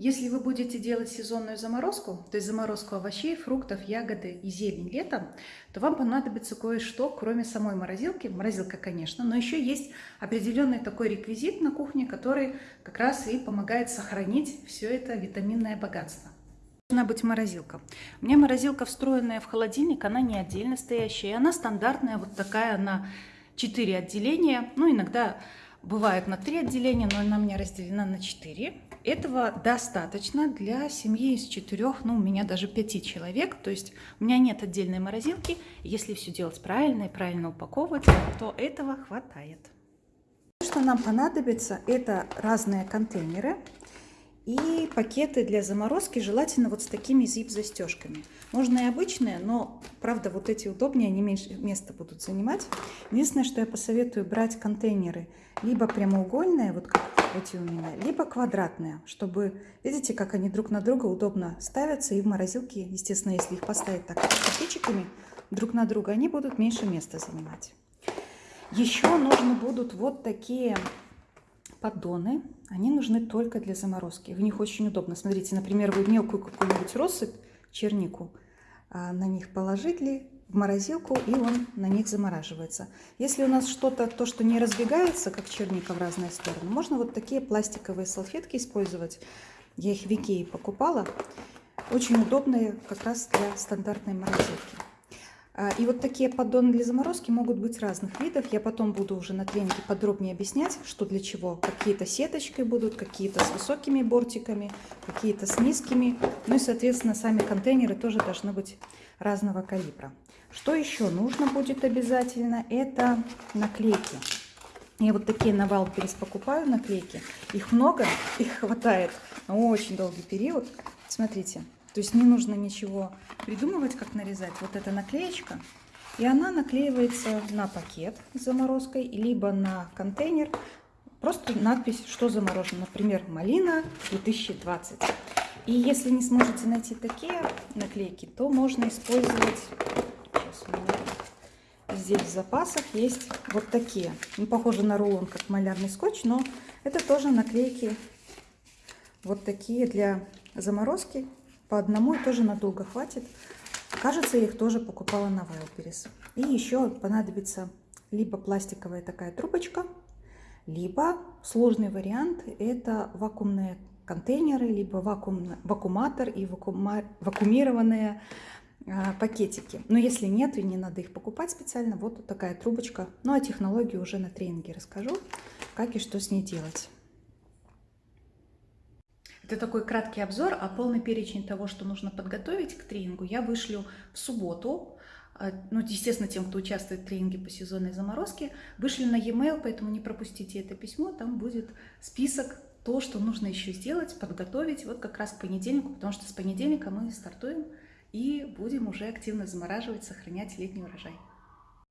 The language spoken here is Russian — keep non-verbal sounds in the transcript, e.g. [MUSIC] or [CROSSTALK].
Если вы будете делать сезонную заморозку, то есть заморозку овощей, фруктов, ягоды и зелень летом, то вам понадобится кое-что, кроме самой морозилки. Морозилка, конечно, но еще есть определенный такой реквизит на кухне, который как раз и помогает сохранить все это витаминное богатство. Должна быть морозилка. У меня морозилка встроенная в холодильник, она не отдельно стоящая, она стандартная, вот такая на 4 отделения, ну иногда бывает на 3 отделения, но она у меня разделена на 4. Этого достаточно для семьи из четырех, ну, у меня даже пяти человек. То есть у меня нет отдельной морозилки. Если все делать правильно и правильно упаковывать, то этого хватает. Что нам понадобится, это разные контейнеры и пакеты для заморозки, желательно вот с такими зип-застежками. Можно и обычные, но, правда, вот эти удобнее, они меньше места будут занимать. Единственное, что я посоветую брать контейнеры либо прямоугольные, вот как эти у меня, либо квадратные, чтобы, видите, как они друг на друга удобно ставятся, и в морозилке, естественно, если их поставить так копейчиками друг на друга, они будут меньше места занимать. Еще нужны будут вот такие поддоны, они нужны только для заморозки. В них очень удобно. Смотрите, например, вы мелкую какую-нибудь россыпь, чернику, а, на них положили, в морозилку, и он на них замораживается. Если у нас что-то, то, что не разбегается, как черника в разные стороны, можно вот такие пластиковые салфетки использовать. Я их в Икее покупала. Очень удобные как раз для стандартной морозилки. А, и вот такие поддоны для заморозки могут быть разных видов. Я потом буду уже на тренинге подробнее объяснять, что для чего. Какие-то сеточкой будут, какие-то с высокими бортиками, какие-то с низкими. Ну и, соответственно, сами контейнеры тоже должны быть разного калибра. Что еще нужно будет обязательно? Это наклейки. Я вот такие на Wildberries покупаю наклейки. Их много, [LAUGHS] их хватает на очень долгий период. Смотрите, то есть не нужно ничего придумывать, как нарезать. Вот эта наклеечка. И она наклеивается на пакет с заморозкой, либо на контейнер. Просто надпись, что заморожено. Например, малина 2020. И если не сможете найти такие наклейки, то можно использовать... Здесь в запасах есть вот такие. Ну, похоже на рулон, как малярный скотч, но это тоже наклейки вот такие для заморозки. По одному тоже надолго хватит. Кажется, я их тоже покупала на Wildberries. И еще понадобится либо пластиковая такая трубочка, либо сложный вариант – это вакуумные контейнеры, либо вакуум, вакууматор и вакуума, вакуумированные а, пакетики. Но если нет и не надо их покупать специально, вот такая трубочка. Ну а технологии уже на тренинге расскажу, как и что с ней делать. Это такой краткий обзор, а полный перечень того, что нужно подготовить к тренингу, я вышлю в субботу. А, ну, естественно, тем, кто участвует в тренинге по сезонной заморозке, вышлю на e-mail, поэтому не пропустите это письмо, там будет список то, что нужно еще сделать, подготовить вот как раз к понедельнику, потому что с понедельника мы стартуем и будем уже активно замораживать, сохранять летний урожай.